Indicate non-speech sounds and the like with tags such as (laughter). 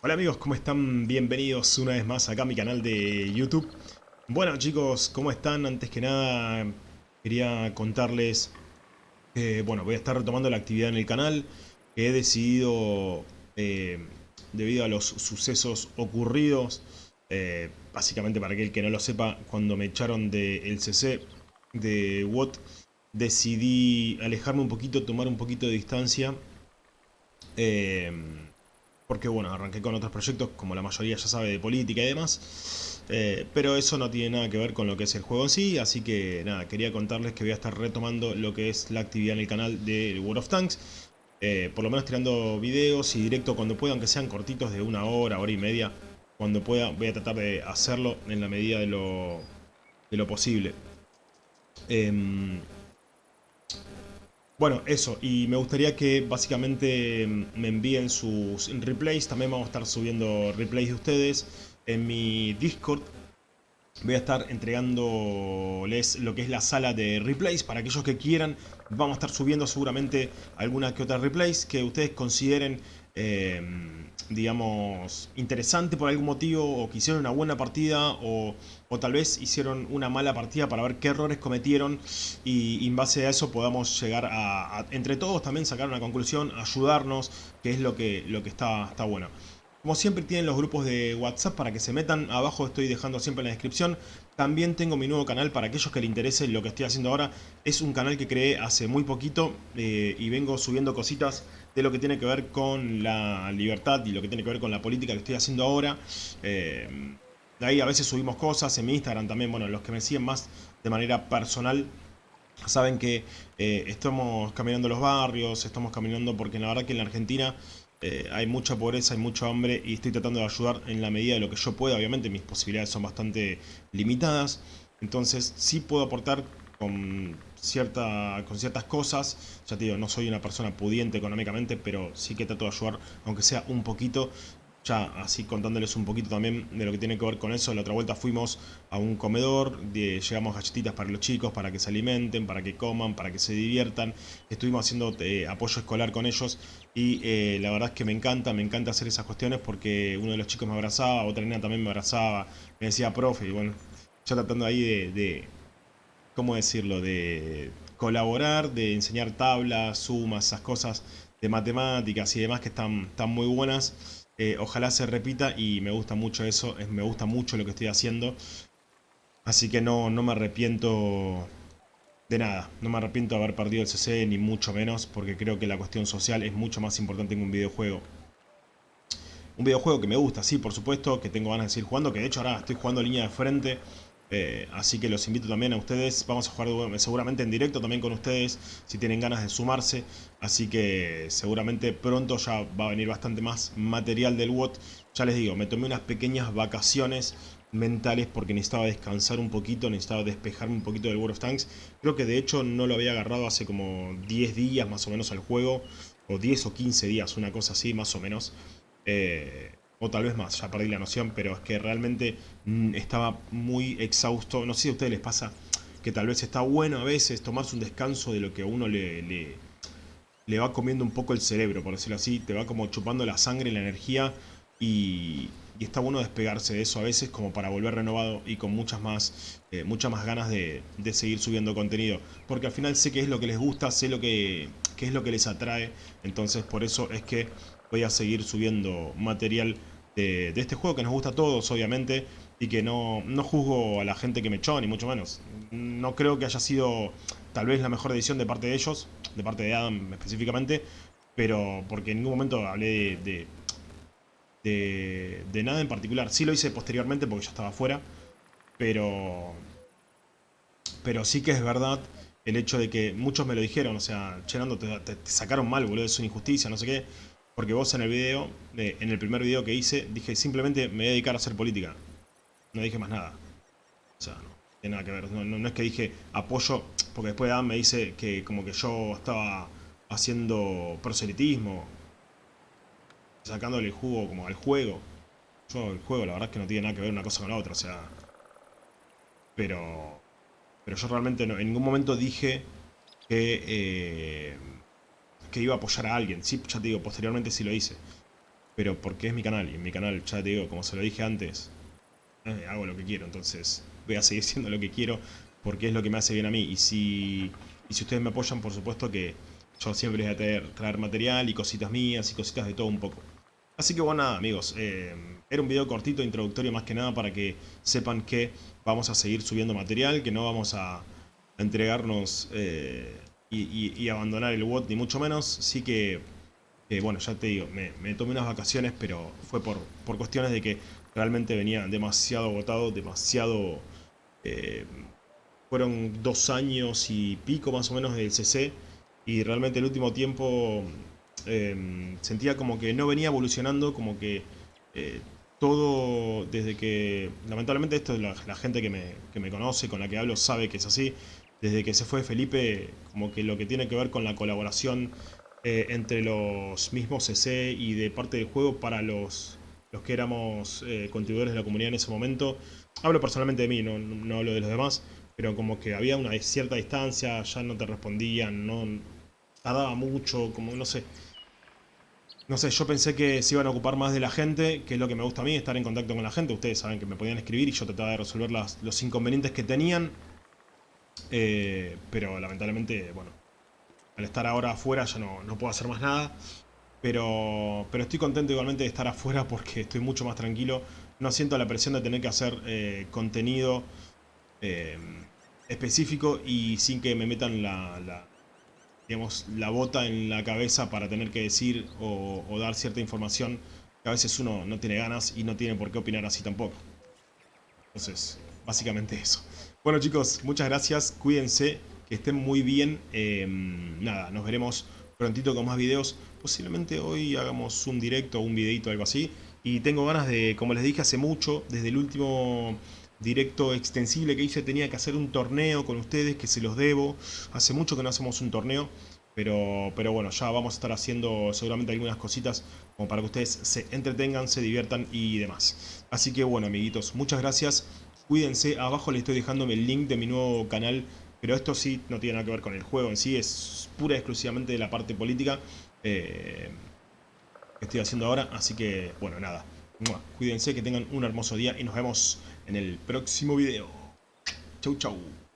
Hola amigos, ¿cómo están? Bienvenidos una vez más acá a mi canal de YouTube. Bueno chicos, ¿cómo están? Antes que nada quería contarles que bueno, voy a estar retomando la actividad en el canal. He decidido, eh, debido a los sucesos ocurridos, eh, básicamente para aquel que no lo sepa, cuando me echaron del CC de WOT, decidí alejarme un poquito, tomar un poquito de distancia. Eh, porque bueno, arranqué con otros proyectos, como la mayoría ya sabe, de política y demás. Eh, pero eso no tiene nada que ver con lo que es el juego en sí, así que nada, quería contarles que voy a estar retomando lo que es la actividad en el canal de World of Tanks. Eh, por lo menos tirando videos y directo cuando pueda, aunque sean cortitos de una hora, hora y media. Cuando pueda, voy a tratar de hacerlo en la medida de lo, de lo posible. Em, bueno, eso, y me gustaría que básicamente mm, me envíen sus replays, también vamos a estar subiendo replays de ustedes en mi Discord. Voy a estar entregándoles lo que es la sala de replays para aquellos que quieran. Vamos a estar subiendo seguramente alguna que otra replays que ustedes consideren eh, digamos, interesante por algún motivo, o que hicieron una buena partida, o, tal vez hicieron una mala partida para ver qué errores cometieron, y, en base a eso podamos llegar a, entre todos también sacar una conclusión, ayudarnos, que es lo que, lo que está, está bueno. Como siempre tienen los grupos de WhatsApp para que se metan, abajo estoy dejando siempre en la descripción. También tengo mi nuevo canal para aquellos que les interese lo que estoy haciendo ahora. Es un canal que creé hace muy poquito eh, y vengo subiendo cositas de lo que tiene que ver con la libertad y lo que tiene que ver con la política que estoy haciendo ahora. Eh, de ahí a veces subimos cosas, en mi Instagram también, bueno, los que me siguen más de manera personal saben que eh, estamos caminando los barrios, estamos caminando porque la verdad que en la Argentina eh, hay mucha pobreza, hay mucho hambre y estoy tratando de ayudar en la medida de lo que yo pueda. Obviamente mis posibilidades son bastante limitadas, entonces sí puedo aportar con, cierta, con ciertas cosas. Ya te digo, no soy una persona pudiente económicamente, pero sí que trato de ayudar, aunque sea un poquito. Ya así contándoles un poquito también de lo que tiene que ver con eso. La otra vuelta fuimos a un comedor, de, llegamos galletitas para los chicos, para que se alimenten, para que coman, para que se diviertan. Estuvimos haciendo eh, apoyo escolar con ellos y eh, la verdad es que me encanta, me encanta hacer esas cuestiones porque uno de los chicos me abrazaba, otra niña también me abrazaba, me decía profe, y bueno, ya tratando ahí de ¿cómo decirlo? De colaborar, de enseñar tablas, sumas, esas cosas de matemáticas y demás que están, están muy buenas. Eh, ojalá se repita y me gusta mucho eso, me gusta mucho lo que estoy haciendo. Así que no, no me arrepiento de nada, no me arrepiento de haber perdido el CC ni mucho menos porque creo que la cuestión social es mucho más importante que un videojuego. Un videojuego que me gusta, sí, por supuesto, que tengo ganas de seguir jugando, que de hecho ahora estoy jugando línea de frente eh, así que los invito también a ustedes, vamos a jugar seguramente en directo también con ustedes si tienen ganas de sumarse. Así que seguramente pronto ya va a venir bastante más material del WOT. Ya les digo, me tomé unas pequeñas vacaciones mentales porque necesitaba descansar un poquito, necesitaba despejarme un poquito del World of Tanks. Creo que de hecho no lo había agarrado hace como 10 días más o menos al juego, o 10 o 15 días, una cosa así más o menos. Eh, o tal vez más, ya perdí la noción, pero es que realmente mm, estaba muy exhausto. No sé si a ustedes les pasa que tal vez está bueno a veces tomarse un descanso de lo que a uno le, le, va comiendo un poco el cerebro, por decirlo así. Te va como chupando la sangre, la energía y, está bueno despegarse de eso a veces como para volver renovado y con muchas más, eh, muchas más ganas de, de, seguir subiendo contenido. Porque al final sé qué es lo que les gusta, sé lo que, es lo que les atrae. Entonces por eso es que voy a seguir subiendo material de, este juego que nos gusta a todos, obviamente, y que no, no juzgo a la gente que me echó, ni mucho menos. No creo que haya sido tal vez la mejor decisión de parte de ellos, de parte de Adam específicamente, pero porque en ningún momento hablé de, de, de, nada en particular. Sí lo hice posteriormente porque ya estaba fuera, pero, pero sí que es verdad el hecho de que muchos me lo dijeron, o sea, Chenando, te, te, te sacaron mal, boludo, es una injusticia, no sé qué. Porque vos en el video, en el primer video que hice, dije simplemente me voy a dedicar a hacer política. No dije más nada. O sea, no tiene nada que ver. No, es que dije apoyo, porque después Adam me dice que como que yo estaba haciendo proselitismo, sacándole el jugo como al juego. Yo el juego la verdad es que no tiene nada que ver una cosa con la otra, o sea... Pero... Pero yo realmente no, en ningún momento dije que... Eh, que iba a apoyar a alguien. Sí, ya te digo, posteriormente sí lo hice. pero porque es mi canal, y en mi canal, ya te digo, como se lo dije antes, eh, hago lo que quiero, entonces voy a seguir (laughs) siendo lo que quiero, porque es lo que me hace bien a mí, y si, y si ustedes me apoyan, por supuesto que yo siempre voy a traer, traer material y cositas mías y cositas de todo un poco. Así que bueno, nada, amigos, eh, era un video cortito, introductorio más que nada para que sepan que vamos a seguir subiendo material, que no vamos a entregarnos eh, y, abandonar el WOT ni mucho menos. Sí que, bueno, ya te digo, me, tomé unas vacaciones, pero fue por, por cuestiones de que realmente venía demasiado agotado, demasiado... Eh, fueron dos años y pico más o menos del CC y realmente el último tiempo em, sentía como que no venía evolucionando, como que eh, todo desde que, lamentablemente esto la, la gente que me, que me, conoce, con la que hablo, sabe que es así, desde que se fue Felipe, como que lo que tiene que ver con la colaboración eh, entre los mismos CC y de parte del juego para los, los que éramos eh, contribuidores de la comunidad en ese momento, hablo personalmente de mí, no, no hablo de los demás, pero como que había una cierta distancia, ya no te respondían, no tardaba mucho, como no sé. No sé, yo pensé que se iban a ocupar más de la gente, que es lo que me gusta a mí, estar en contacto con la gente. Ustedes saben que me podían escribir y yo trataba de resolver los inconvenientes que tenían. Eh, pero lamentablemente, bueno, al estar ahora afuera ya no, no, puedo hacer más nada. Pero, pero estoy contento igualmente de estar afuera porque estoy mucho más tranquilo. No siento la presión de tener que hacer eh, contenido eh, específico y sin que me metan la digamos, la bota en la cabeza para tener que decir o, dar cierta información que a veces uno no tiene ganas y no tiene por qué opinar así tampoco. Entonces, básicamente eso. Bueno chicos, muchas gracias, cuídense, que estén muy bien. Em, nada, nos veremos prontito con más videos. Posiblemente hoy hagamos un directo un videito, algo así. Y tengo ganas de, como les dije hace mucho, desde el último directo extensible que hice tenía que hacer un torneo con ustedes que se los debo. Hace mucho que no hacemos un torneo, pero, pero bueno, ya vamos a estar haciendo seguramente algunas cositas como para que ustedes se entretengan, se diviertan y demás. Así que bueno, amiguitos, muchas gracias. Cuídense, abajo les estoy dejando el link de mi nuevo canal, pero esto sí no tiene nada que ver con el juego en sí, es pura y exclusivamente de la parte política eh, que estoy haciendo ahora. Así que bueno, nada. Cuídense, que tengan un hermoso día y nos vemos en el próximo video. Chau, chau.